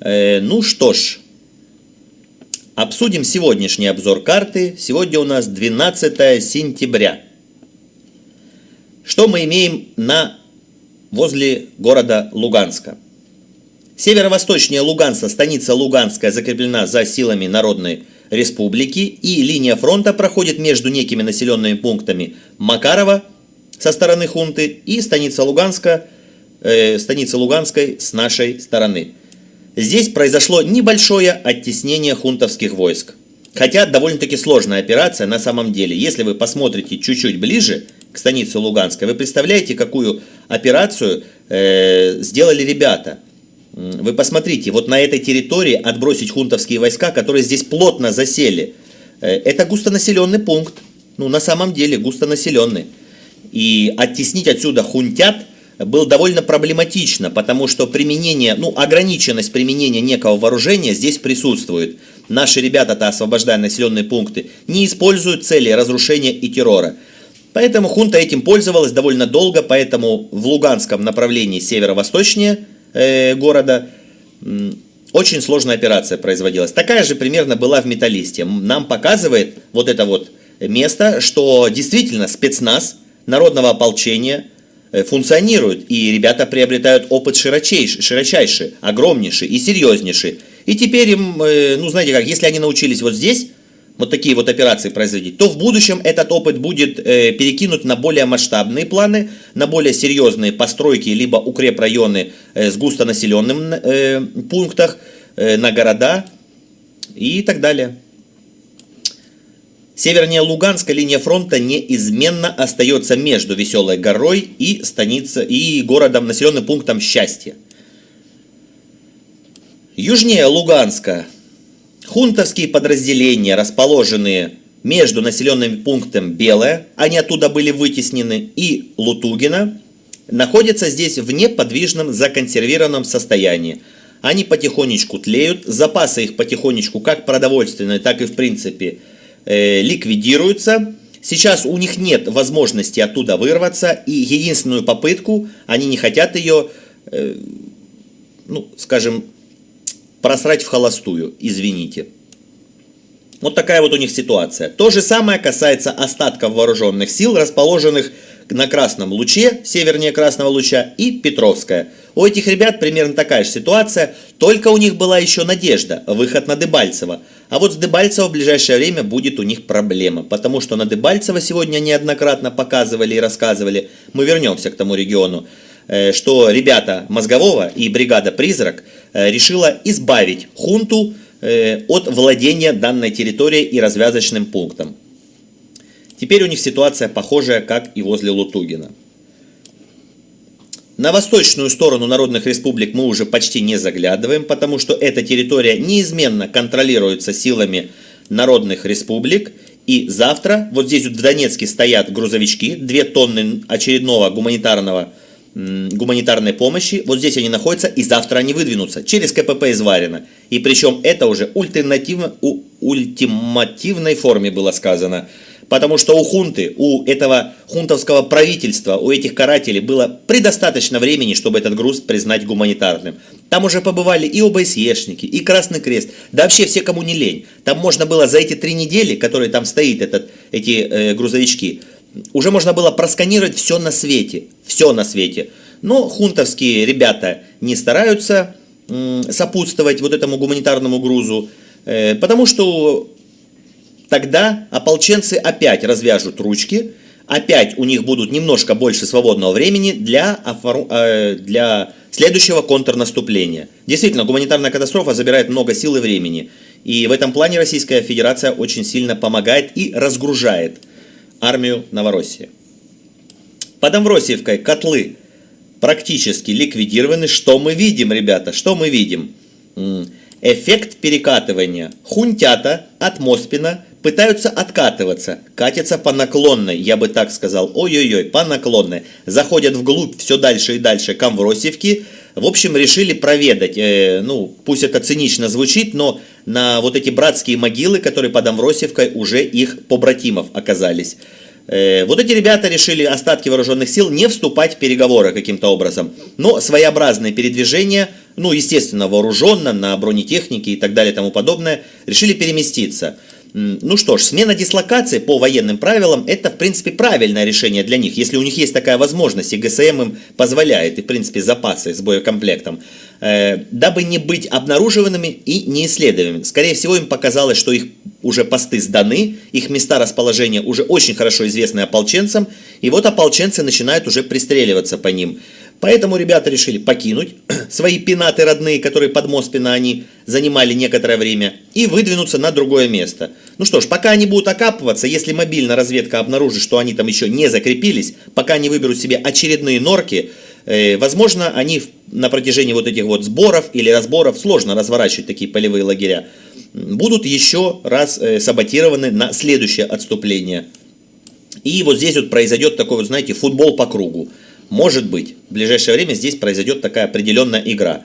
Э, ну что ж, обсудим сегодняшний обзор карты. Сегодня у нас 12 сентября. Что мы имеем на возле города Луганска? Северо-восточнее Луганска, станица Луганская закреплена за силами Народной Республики, и линия фронта проходит между некими населенными пунктами Макарова со стороны хунты и станица Луганска, э, станица Луганской с нашей стороны. Здесь произошло небольшое оттеснение хунтовских войск. Хотя довольно-таки сложная операция на самом деле. Если вы посмотрите чуть-чуть ближе к станице Луганской, вы представляете, какую операцию э, сделали ребята – вы посмотрите, вот на этой территории отбросить хунтовские войска, которые здесь плотно засели. Э, это густонаселенный пункт. Ну, на самом деле, густонаселенный. И оттеснить отсюда хунтят было довольно проблематично, потому что применение, ну, ограниченность применения некого вооружения здесь присутствует. Наши ребята-то, освобождая населенные пункты, не используют цели разрушения и террора. Поэтому хунта этим пользовалась довольно долго, поэтому в Луганском направлении северо-восточнее – Э, города. Очень сложная операция производилась. Такая же примерно была в Металлисте. Нам показывает вот это вот место, что действительно спецназ народного ополчения э, функционирует. И ребята приобретают опыт широчайший, широчайший огромнейший и серьезнейший. И теперь им, э, ну знаете как, если они научились вот здесь, вот такие вот операции производить, то в будущем этот опыт будет э, перекинут на более масштабные планы, на более серьезные постройки, либо укрепрайоны э, с густонаселенным э, пунктах, э, на города и так далее. Севернее Луганска линия фронта неизменно остается между Веселой горой и, станица, и городом, населенным пунктом Счастье. Южнее Луганска Хунтовские подразделения, расположенные между населенным пунктом Белое, они оттуда были вытеснены, и Лутугина, находятся здесь в неподвижном законсервированном состоянии. Они потихонечку тлеют, запасы их потихонечку, как продовольственные, так и в принципе, ликвидируются. Сейчас у них нет возможности оттуда вырваться, и единственную попытку, они не хотят ее, э, ну, скажем, просрать в холостую, извините. Вот такая вот у них ситуация. То же самое касается остатков вооруженных сил, расположенных на Красном Луче, севернее Красного Луча и Петровская. У этих ребят примерно такая же ситуация, только у них была еще надежда, выход на Дебальцево. А вот с Дебальцево в ближайшее время будет у них проблема, потому что на Дебальцево сегодня неоднократно показывали и рассказывали, мы вернемся к тому региону, Э, что ребята Мозгового и бригада «Призрак» э, решила избавить хунту э, от владения данной территорией и развязочным пунктом. Теперь у них ситуация похожая, как и возле Лутугина. На восточную сторону народных республик мы уже почти не заглядываем, потому что эта территория неизменно контролируется силами народных республик. И завтра, вот здесь вот в Донецке стоят грузовички, 2 тонны очередного гуманитарного гуманитарной помощи. Вот здесь они находятся, и завтра они выдвинутся. Через КПП из Варина. И причем это уже ультимативно, у ультимативной форме было сказано. Потому что у хунты, у этого хунтовского правительства, у этих карателей было предостаточно времени, чтобы этот груз признать гуманитарным. Там уже побывали и ОБСЕшники, и Красный Крест, да вообще все, кому не лень. Там можно было за эти три недели, которые там стоит этот, эти э, грузовички, уже можно было просканировать все на свете, все на свете. Но хунтовские ребята не стараются сопутствовать вот этому гуманитарному грузу, э, потому что тогда ополченцы опять развяжут ручки, опять у них будут немножко больше свободного времени для, э, для следующего контрнаступления. Действительно, гуманитарная катастрофа забирает много сил и времени. И в этом плане Российская Федерация очень сильно помогает и разгружает армию Новороссии. Под Амвросиевкой котлы практически ликвидированы. Что мы видим, ребята? Что мы видим? Эффект перекатывания. Хунтята от Моспина пытаются откатываться, катятся по наклонной, я бы так сказал, ой-ой-ой, по наклонной, заходят вглубь все дальше и дальше к Амвросиевке, в общем, решили проведать, э, ну, пусть это цинично звучит, но на вот эти братские могилы, которые под Амвросиевкой, уже их побратимов оказались. Э, вот эти ребята решили остатки вооруженных сил не вступать в переговоры каким-то образом, но своеобразные передвижения ну, естественно, вооруженно, на бронетехнике и так далее и тому подобное, решили переместиться. Ну что ж, смена дислокации по военным правилам – это, в принципе, правильное решение для них, если у них есть такая возможность, и ГСМ им позволяет, и, в принципе, запасы с боекомплектом, э, дабы не быть обнаруживанными и неисследуемыми. Скорее всего, им показалось, что их уже посты сданы, их места расположения уже очень хорошо известны ополченцам, и вот ополченцы начинают уже пристреливаться по ним. Поэтому ребята решили покинуть свои пенаты родные, которые под Моспина они занимали некоторое время, и выдвинуться на другое место. Ну что ж, пока они будут окапываться, если мобильная разведка обнаружит, что они там еще не закрепились, пока они выберут себе очередные норки, э, возможно, они на протяжении вот этих вот сборов или разборов, сложно разворачивать такие полевые лагеря, будут еще раз э, саботированы на следующее отступление. И вот здесь вот произойдет такой вот, знаете, футбол по кругу. Может быть, в ближайшее время здесь произойдет такая определенная игра.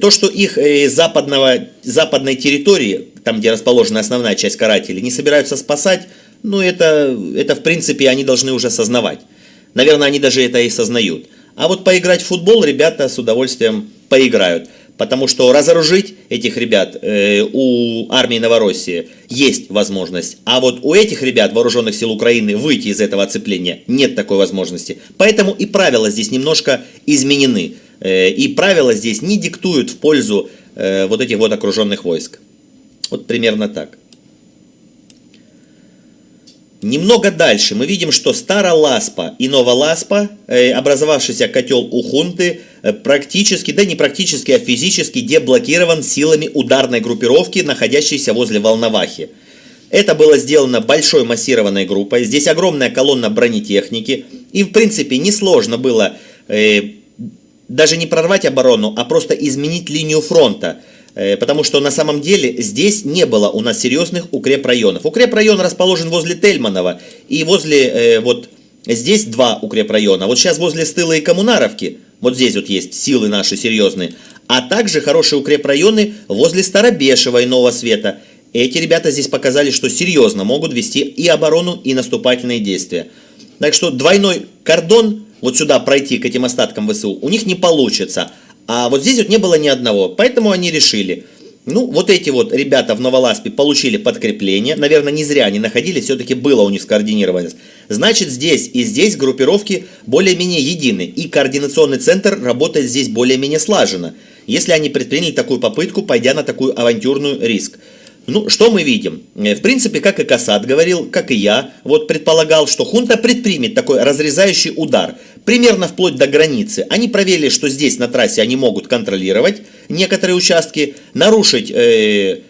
То, что их э, западного, западной территории, там где расположена основная часть карателей, не собираются спасать, ну это, это в принципе они должны уже осознавать. Наверное, они даже это и сознают. А вот поиграть в футбол ребята с удовольствием поиграют. Потому что разоружить этих ребят э, у армии Новороссии есть возможность. А вот у этих ребят, вооруженных сил Украины, выйти из этого оцепления нет такой возможности. Поэтому и правила здесь немножко изменены. Э, и правила здесь не диктуют в пользу э, вот этих вот окруженных войск. Вот примерно так. Немного дальше мы видим, что Староласпа и Новоласпа, э, образовавшийся котел у хунты, э, практически, да не практически, а физически деблокирован силами ударной группировки, находящейся возле Волновахи. Это было сделано большой массированной группой, здесь огромная колонна бронетехники, и в принципе несложно было э, даже не прорвать оборону, а просто изменить линию фронта – потому что на самом деле здесь не было у нас серьезных укрепрайонов. Укрепрайон расположен возле Тельманова и возле э, вот здесь два укрепрайона. Вот сейчас возле Стыла и Коммунаровки, вот здесь вот есть силы наши серьезные, а также хорошие укрепрайоны возле Старобешева и Нового Света. Эти ребята здесь показали, что серьезно могут вести и оборону, и наступательные действия. Так что двойной кордон вот сюда пройти к этим остаткам ВСУ у них не получится. А вот здесь вот не было ни одного, поэтому они решили, ну, вот эти вот ребята в Новоласпе получили подкрепление, наверное, не зря они находились, все-таки было у них скоординированность. Значит, здесь и здесь группировки более-менее едины, и координационный центр работает здесь более-менее слаженно, если они предприняли такую попытку, пойдя на такую авантюрную риск. Ну, что мы видим? Э, в принципе, как и Касат говорил, как и я, вот предполагал, что хунта предпримет такой разрезающий удар, примерно вплоть до границы. Они проверили, что здесь на трассе они могут контролировать некоторые участки, нарушить э,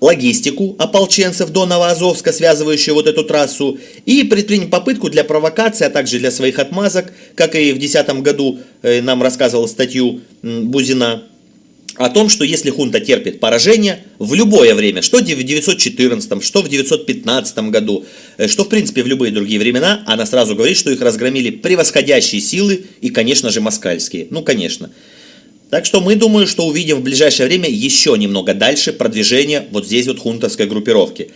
логистику ополченцев до Новоазовска, связывающую вот эту трассу, и предпринять попытку для провокации, а также для своих отмазок, как и в 2010 году э, нам рассказывал статью Бузина, о том, что если хунта терпит поражение в любое время, что в 914, что в 915 году, э, что в принципе в любые другие времена, она сразу говорит, что их разгромили превосходящие силы и, конечно же, москальские. Ну, конечно. Так что мы думаем, что увидим в ближайшее время еще немного дальше продвижение вот здесь вот хунтовской группировки.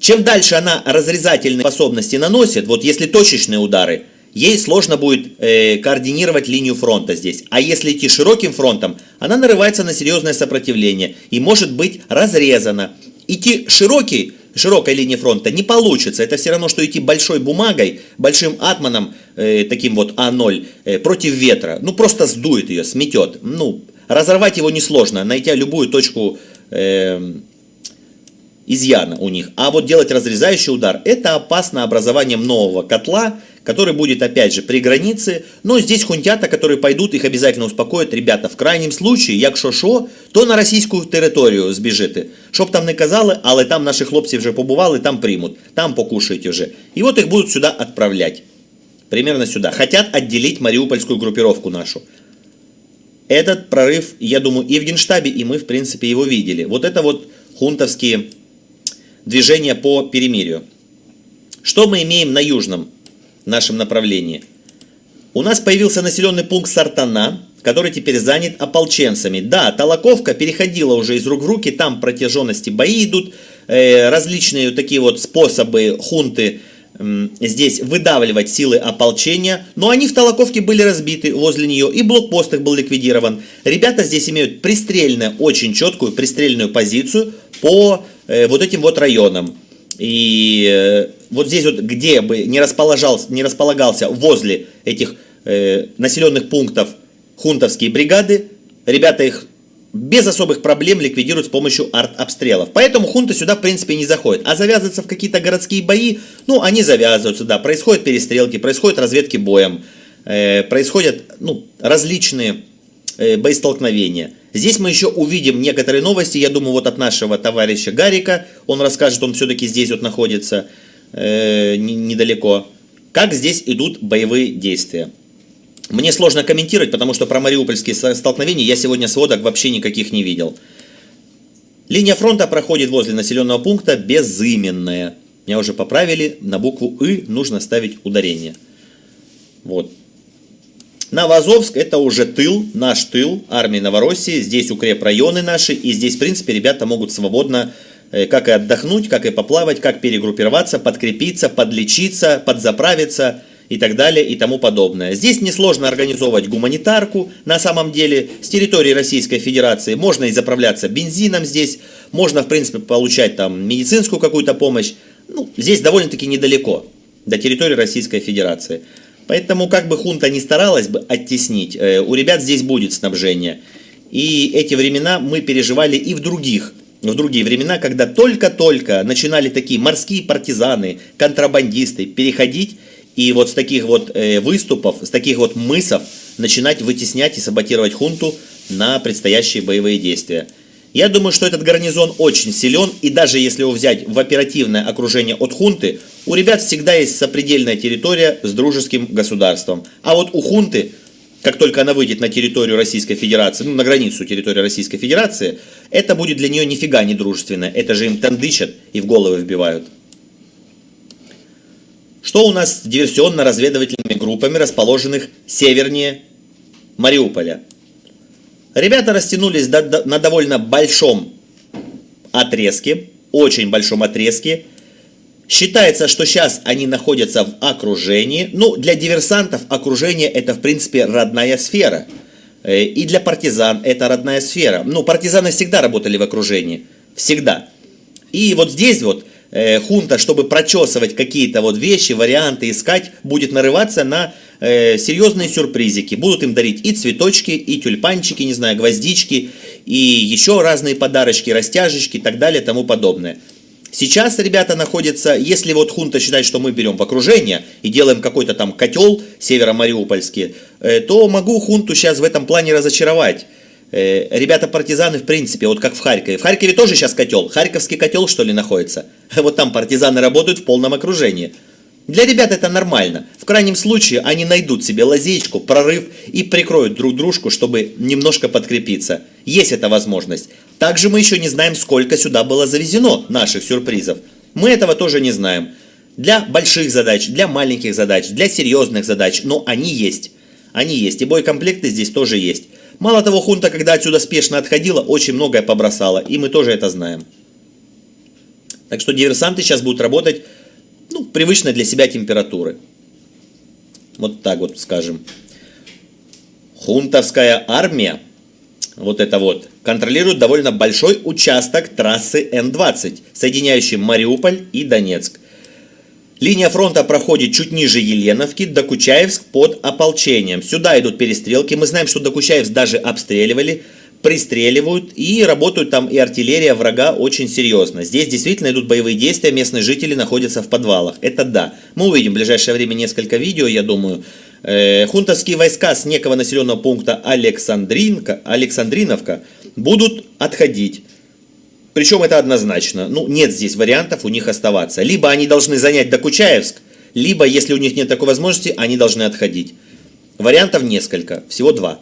Чем дальше она разрезательные способности наносит, вот если точечные удары – ей сложно будет э, координировать линию фронта здесь. А если идти широким фронтом, она нарывается на серьезное сопротивление и может быть разрезана. Идти широкий, широкой линии фронта не получится. Это все равно, что идти большой бумагой, большим атманом, э, таким вот А0, э, против ветра. Ну, просто сдует ее, сметет. Ну, разорвать его несложно, найти любую точку... Э, изъяна у них. А вот делать разрезающий удар, это опасно образованием нового котла, который будет опять же при границе. Но здесь хунтята, которые пойдут, их обязательно успокоят. Ребята, в крайнем случае, якщо що, то на російську територію збіжите. Щоб там не казали, але там наші хлопці вже побували, там примут, там покушають уже. И вот их будут сюда отправлять. Примерно сюда. Хотят отделить мариупольскую группировку нашу. Этот прорыв, я думаю, и в Генштабе, и мы, в принципе, его видели. Вот это вот хунтовские движения по перемирию. Что мы имеем на южном Нашем направлении? У нас появился населенный пункт Сартана, который теперь занят ополченцами. Да, Толоковка переходила уже из рук в руки, там протяженности бои идут, э, различные такие вот способы хунты здесь выдавливать силы ополчения, но они в Толоковке были разбиты возле нее, и блокпост их был ликвидирован. Ребята здесь имеют пристрельную, очень четкую пристрельную позицию по э, вот этим вот районам. И э, вот здесь вот, где бы не располагался, не располагался возле этих э, населенных пунктов хунтовские бригады, ребята их без особых проблем ликвидируют с помощью арт-обстрелов. Поэтому хунты сюда, в принципе, не заходят. А завязываться в какие-то городские бои, ну, они завязываются, да. Происходят перестрелки, происходят разведки боем, э, происходят, ну, различные э, боестолкновения. Здесь мы еще увидим некоторые новости, я думаю, вот от нашего товарища Гарика. Он расскажет, он все-таки здесь вот находится, э, недалеко. Как здесь идут боевые действия. Мне сложно комментировать, потому что про мариупольские столкновения я сегодня сводок вообще никаких не видел. Линия фронта проходит возле населенного пункта Безыменная. Меня уже поправили, на букву «ы» нужно ставить ударение. Вот. Новозовск это уже тыл, наш тыл армии Новороссии. Здесь укрепрайоны наши, и здесь, в принципе, ребята могут свободно как и отдохнуть, как и поплавать, как перегруппироваться, подкрепиться, подлечиться, подзаправиться – и так далее и тому подобное. Здесь несложно организовывать гуманитарку, на самом деле, с территории Российской Федерации можно и заправляться бензином здесь, можно, в принципе, получать там медицинскую какую-то помощь. Ну, здесь довольно-таки недалеко до территории Российской Федерации. Поэтому, как бы хунта не старалась бы оттеснить, э, у ребят здесь будет снабжение. И эти времена мы переживали и в других в другие времена, когда только-только начинали такие морские партизаны, контрабандисты переходить и вот с таких вот э, выступов, с таких вот мысов начинать вытеснять и саботировать хунту на предстоящие боевые действия. Я думаю, что этот гарнизон очень силен, и даже если его взять в оперативное окружение от хунты, у ребят всегда есть сопредельная территория с дружеским государством. А вот у хунты, как только она выйдет на территорию Российской Федерации, ну, на границу территории Российской Федерации, это будет для нее нифига не дружественно. Это же им тандычат и в головы вбивают. Что у нас с диверсионно-разведывательными группами, расположенных севернее Мариуполя? Ребята растянулись на довольно большом отрезке, очень большом отрезке. Считается, что сейчас они находятся в окружении. Ну, для диверсантов окружение это, в принципе, родная сфера. Э, и для партизан это родная сфера. Ну, партизаны всегда работали в окружении. Всегда. И вот здесь вот э, хунта, чтобы прочесывать какие-то вот вещи, варианты искать, будет нарываться на э, серьезные сюрпризики. Будут им дарить и цветочки, и тюльпанчики, не знаю, гвоздички, и еще разные подарочки, растяжечки и так далее, тому подобное. Сейчас ребята находятся, если вот хунта считает, что мы берем в окружение и делаем какой-то там котел северо-мариупольский, э, то могу хунту сейчас в этом плане разочаровать. Э, ребята-партизаны, в принципе, вот как в Харькове. В Харькове тоже сейчас котел. Харьковский котел, что ли, находится. Вот там партизаны работают в полном окружении. Для ребят это нормально. В крайнем случае они найдут себе лазеечку, прорыв и прикроют друг дружку, чтобы немножко подкрепиться. Есть эта возможность. Также мы еще не знаем, сколько сюда было завезено наших сюрпризов. Мы этого тоже не знаем. Для больших задач, для маленьких задач, для серьезных задач, но они есть. Они есть. И боекомплекты здесь тоже есть. Мало того, хунта, когда отсюда спешно отходила, очень многое побросала, и мы тоже это знаем. Так что диверсанты сейчас будут работать, ну, привычной для себя температуры. Вот так вот скажем. Хунтовская армия, вот это вот, контролирует довольно большой участок трассы Н-20, соединяющий Мариуполь и Донецк. Линия фронта проходит чуть ниже Еленовки, Докучаевск под ополчением. Сюда идут перестрелки. Мы знаем, что Докучаевск даже обстреливали, пристреливают и работают там и артиллерия врага очень серьезно. Здесь действительно идут боевые действия, местные жители находятся в подвалах. Это да. Мы увидим в ближайшее время несколько видео, я думаю. Э, хунтовские войска с некого населенного пункта Александринка, Александриновка будут отходить. Причем это однозначно. Ну, нет здесь вариантов у них оставаться. Либо они должны занять Докучаевск, либо, если у них нет такой возможности, они должны отходить. Вариантов несколько, всего два.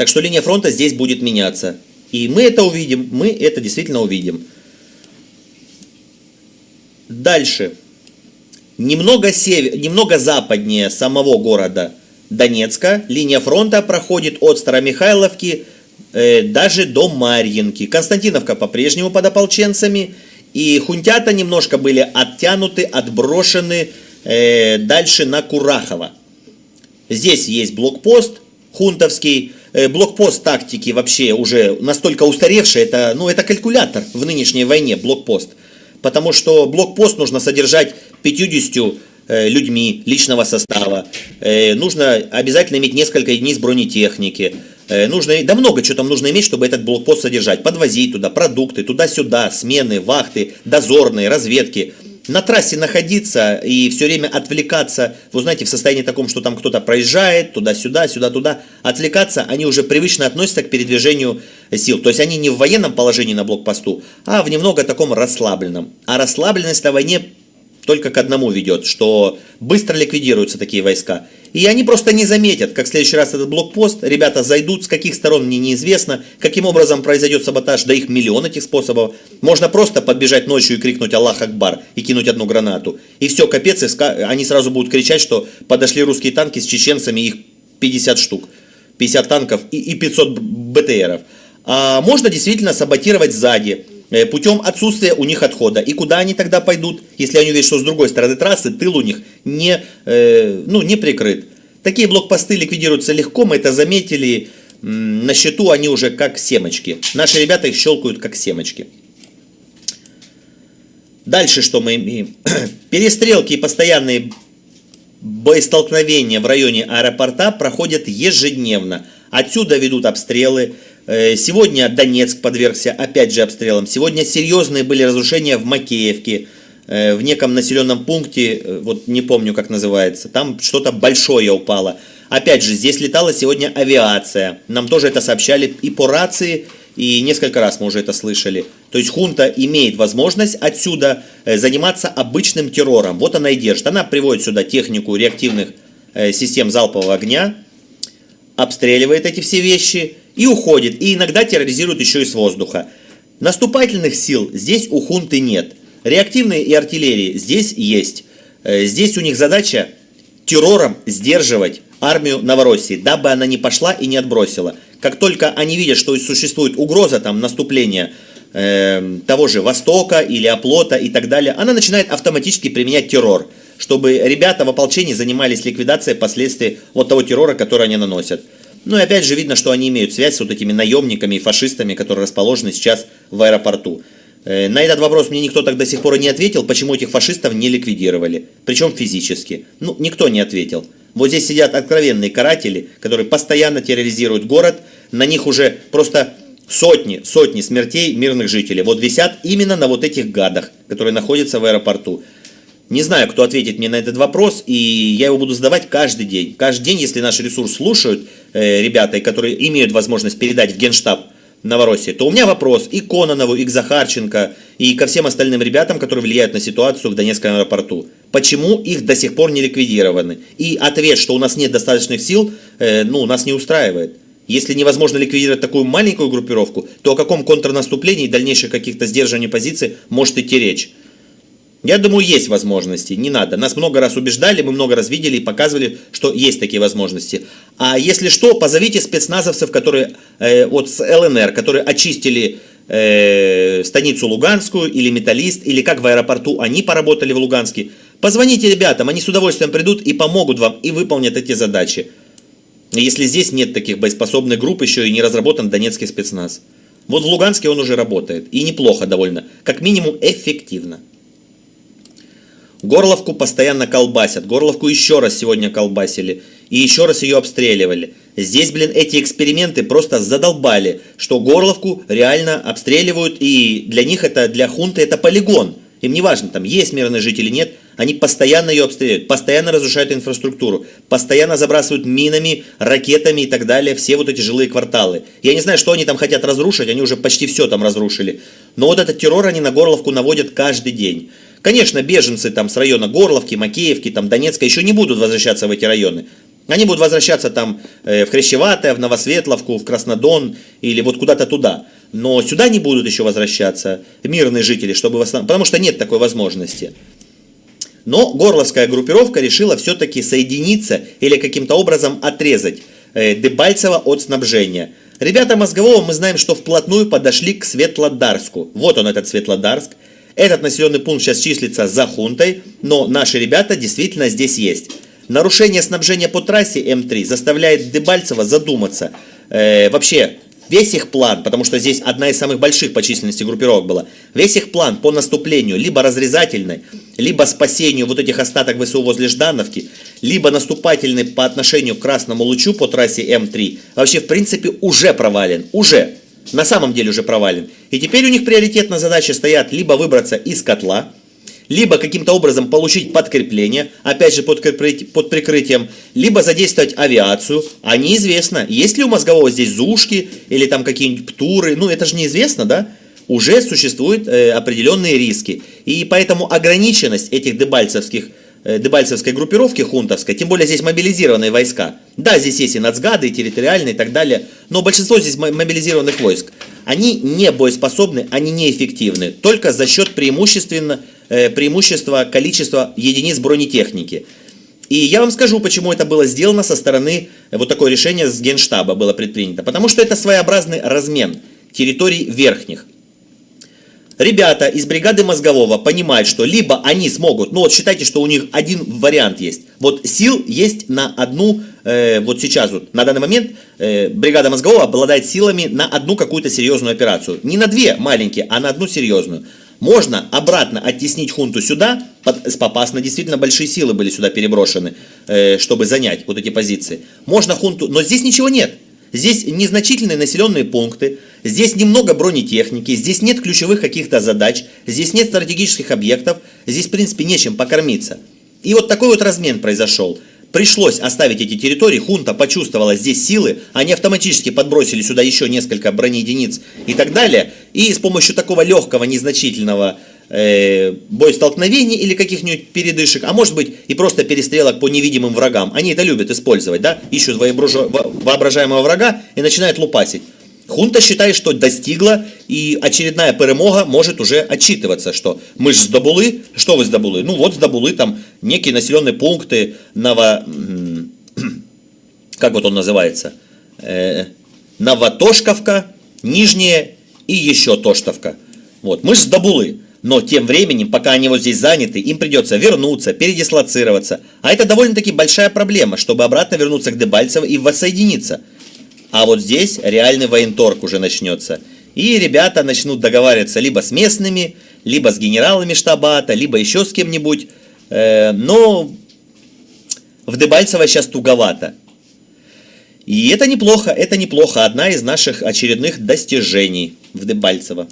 Так что линия фронта здесь будет меняться. И мы это увидим, мы это действительно увидим. Дальше. Немного, север, немного западнее самого города Донецка линия фронта проходит от Старомихайловки Э, даже до Марьинки. Константиновка по-прежнему под ополченцами. И хунтята немножко были оттянуты, отброшены э, дальше на Курахово. Здесь есть блокпост хунтовский, блокпост тактики вообще уже настолько устаревший, это, ну, это калькулятор в нынешней войне, блокпост. Потому что блокпост нужно содержать 50 э, людьми личного состава. Э, нужно обязательно иметь несколько единиц бронетехники. Э, нужно, да много чего там нужно иметь, чтобы этот блокпост содержать. Подвозить туда продукты, туда-сюда, смены, вахты, дозорные, разведки на трассе находиться и все время отвлекаться, вы знаете, в состоянии таком, что там кто-то проезжает, туда-сюда, сюда-туда, отвлекаться, они уже привычно относятся к передвижению сил. То есть они не в военном положении на блокпосту, а в немного таком расслабленном. А расслабленность на войне только к одному ведет, что быстро ликвидируются такие войска. И они просто не заметят, как в следующий раз этот блокпост, ребята зайдут, с каких сторон мне неизвестно, каким образом произойдет саботаж, да их миллион этих способов. Можно просто подбежать ночью и крикнуть «Аллах Акбар» и кинуть одну гранату. И все, капец, и они сразу будут кричать, что подошли русские танки с чеченцами, их 50 штук, 50 танков и 500 БТРов. А можно действительно саботировать сзади, путем отсутствия у них отхода. И куда они тогда пойдут, если они увидят, что с другой стороны трассы тыл у них не, э, ну, не прикрыт. Такие блокпосты ликвидируются легко, мы это заметили. На счету они уже как семочки. Наши ребята их щелкают как семочки. Дальше что мы имеем? Перестрелки и постоянные боестолкновения в районе аэропорта проходят ежедневно. Отсюда ведут обстрелы. Э, сегодня Донецк подвергся опять же обстрелам. Сегодня серьезные были разрушения в Макеевке, э, в неком населенном пункте, э, вот не помню как называется, там что-то большое упало. Опять же, здесь летала сегодня авиация. Нам тоже это сообщали и по рации, и несколько раз мы уже это слышали. То есть хунта имеет возможность отсюда заниматься обычным террором. Вот она и держит. Она приводит сюда технику реактивных систем залпового огня, обстреливает эти все вещи и уходит, и иногда терроризирует еще и с воздуха. Наступательных сил здесь у хунты нет. Реактивные и артиллерии здесь есть. Э, здесь у них задача террором сдерживать армию Новороссии, дабы она не пошла и не отбросила. Как только они видят, что существует угроза там наступления э, того же Востока или оплота и так далее, она начинает автоматически применять террор, чтобы ребята в ополчении занимались ликвидацией последствий вот того террора, который они наносят. Ну и опять же видно, что они имеют связь с вот этими наемниками и фашистами, которые расположены сейчас в аэропорту. Э, на этот вопрос мне никто так до сих пор и не ответил, почему этих фашистов не ликвидировали, причем физически. Ну, никто не ответил. Вот здесь сидят откровенные каратели, которые постоянно терроризируют город, на них уже просто сотни, сотни смертей мирных жителей. Вот висят именно на вот этих гадах, которые находятся в аэропорту. Не знаю, кто ответит мне на этот вопрос, и я его буду задавать каждый день. Каждый день, если наш ресурс слушают э, ребята, которые имеют возможность передать в Генштаб Новороссии, то у меня вопрос и к Кононову, и к Захарченко, и ко всем остальным ребятам, которые влияют на ситуацию в Донецком аэропорту. Почему их до сих пор не ликвидированы? И ответ, что у нас нет достаточных сил, э, ну, нас не устраивает. Если невозможно ликвидировать такую маленькую группировку, то о каком контрнаступлении и дальнейших каких-то сдерживаний позиций может идти речь? Я думаю, есть возможности, не надо. Нас много раз убеждали, мы много раз видели и показывали, что есть такие возможности. А если что, позовите спецназовцев, которые э, с ЛНР, которые очистили э, станицу Луганскую или Металлист, или как в аэропорту они поработали в Луганске. Позвоните ребятам, они с удовольствием придут и помогут вам и выполнят эти задачи. Если здесь нет таких боеспособных групп, еще и не разработан донецкий спецназ. Вот в Луганске он уже работает. И неплохо довольно. Как минимум эффективно. Горловку постоянно колбасят. Горловку еще раз сегодня колбасили. И еще раз ее обстреливали. Здесь, блин, эти эксперименты просто задолбали, что Горловку реально обстреливают, и для них это, для хунты это полигон. Им не важно, там есть мирные жители, или нет, они постоянно ее обстреливают, постоянно разрушают инфраструктуру, постоянно забрасывают минами, ракетами и так далее все вот эти жилые кварталы. Я не знаю, что они там хотят разрушить, они уже почти все там разрушили. Но вот этот террор они на Горловку наводят каждый день. Конечно, беженцы там с района Горловки, Макеевки, там Донецка еще не будут возвращаться в эти районы. Они будут возвращаться там э, в Хрящеватое, в Новосветловку, в Краснодон или вот куда-то туда. Но сюда не будут еще возвращаться мирные жители, чтобы восстанов... потому что нет такой возможности. Но горловская группировка решила все-таки соединиться или каким-то образом отрезать э, Дебальцево от снабжения. Ребята Мозгового мы знаем, что вплотную подошли к Светлодарску. Вот он этот Светлодарск. Этот населенный пункт сейчас числится за хунтой, но наши ребята действительно здесь есть. Нарушение снабжения по трассе М3 заставляет Дебальцева задуматься. Э, вообще, весь их план, потому что здесь одна из самых больших по численности группировок была, весь их план по наступлению, либо разрезательной, либо спасению вот этих остаток ВСУ возле Ждановки, либо наступательный по отношению к Красному Лучу по трассе М3, вообще в принципе уже провален, уже, на самом деле уже провален. И теперь у них приоритетная задача стоят либо выбраться из котла, либо каким-то образом получить подкрепление, опять же под, под прикрытием, либо задействовать авиацию, а неизвестно, есть ли у мозгового здесь зушки или там какие-нибудь птуры, ну это же неизвестно, да? Уже существуют э, определенные риски. И поэтому ограниченность этих дебальцевских дебальцевской группировки хунтовской, тем более здесь мобилизированные войска. Да, здесь есть и нацгады, и территориальные и так далее, но большинство здесь мобилизированных войск, они не боеспособны, они неэффективны, только за счет преимущественно Э, преимущество количества единиц бронетехники. И я вам скажу, почему это было сделано со стороны, э, вот такое решение с Генштаба было предпринято. Потому что это своеобразный размен территорий верхних. Ребята из бригады мозгового понимают, что либо они смогут, ну вот считайте, что у них один вариант есть. Вот сил есть на одну, э, вот сейчас вот, на данный момент э, бригада мозгового обладает силами на одну какую-то серьезную операцию. Не на две маленькие, а на одну серьезную. Можно обратно оттеснить хунту сюда, под, с Попасна действительно большие силы были сюда переброшены, э, чтобы занять вот эти позиции. Можно хунту, но здесь ничего нет. Здесь незначительные населенные пункты, здесь немного бронетехники, здесь нет ключевых каких-то задач, здесь нет стратегических объектов, здесь в принципе нечем покормиться. И вот такой вот размен произошел. Пришлось оставить эти территории, хунта почувствовала здесь силы, они автоматически подбросили сюда еще несколько бронеединиц и так далее. И с помощью такого легкого, незначительного э, боестолкновений или каких-нибудь передышек, а может быть и просто перестрелок по невидимым врагам. Они это любят использовать, да, ищут воображаемого врага и начинают лупасить. Хунта считает, что достигла, и очередная перемога может уже отчитываться, что мы же здобули, что вы здобули? Ну вот здобули там некие населенные пункты, Ново... как вот он называется? Э, Новотошковка, Нижняя и еще Тоштовка. Вот, мы же здобули. Но тем временем, пока они вот здесь заняты, им придется вернуться, передислоцироваться. А это довольно-таки большая проблема, чтобы обратно вернуться к Дебальцево и воссоединиться. А вот здесь реальный военторг уже начнется. И ребята начнут договариваться либо с местными, либо с генералами штабата, либо еще с кем-нибудь. Э, но в Дебальцево сейчас туговато. И это неплохо, это неплохо. Одна из наших очередных достижений в Дебальцево.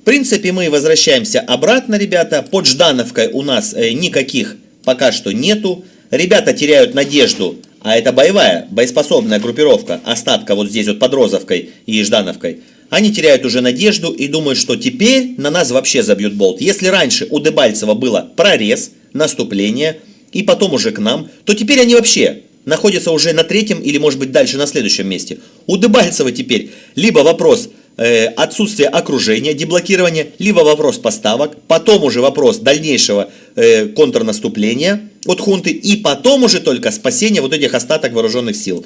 В принципе, мы возвращаемся обратно, ребята. Под Ждановкой у нас э, никаких пока что нету. Ребята теряют надежду а это боевая, боеспособная группировка, остатка вот здесь вот под Розовкой и Ждановкой, они теряют уже надежду и думают, что теперь на нас вообще забьют болт. Если раньше у Дебальцева было прорез, наступление и потом уже к нам, то теперь они вообще находятся уже на третьем или может быть дальше на следующем месте. У Дебальцева теперь либо вопрос э, отсутствия окружения, деблокирования, либо вопрос поставок, потом уже вопрос дальнейшего э, контрнаступления – от хунты, и потом уже только спасение вот этих остаток вооруженных сил.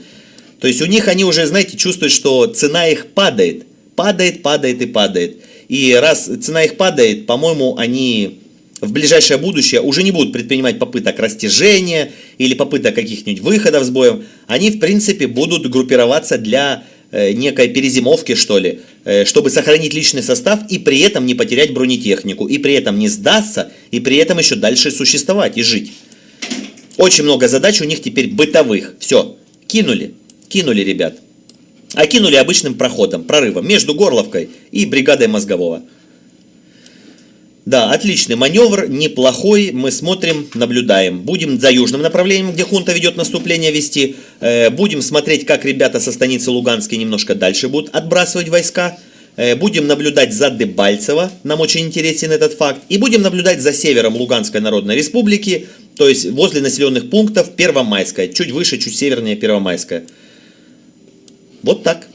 То есть у них они уже, знаете, чувствуют, что цена их падает, падает, падает и падает. И раз цена их падает, по-моему, они в ближайшее будущее уже не будут предпринимать попыток растяжения или попыток каких-нибудь выходов с боем. Они, в принципе, будут группироваться для некой перезимовки, что ли, э, чтобы сохранить личный состав и при этом не потерять бронетехнику, и при этом не сдаться, и при этом еще дальше существовать и жить. Очень много задач у них теперь бытовых. Все, кинули, кинули, ребят. А кинули обычным проходом, прорывом между Горловкой и бригадой Мозгового. Да, отличный маневр, неплохой, мы смотрим, наблюдаем. Будем за южным направлением, где хунта ведет наступление вести. Э, будем смотреть, как ребята со станицы Луганской немножко дальше будут отбрасывать войска. Э, будем наблюдать за Дебальцево, нам очень интересен этот факт. И будем наблюдать за севером Луганской Народной Республики, то есть возле населенных пунктов Первомайская, чуть выше, чуть севернее Первомайская. Вот так.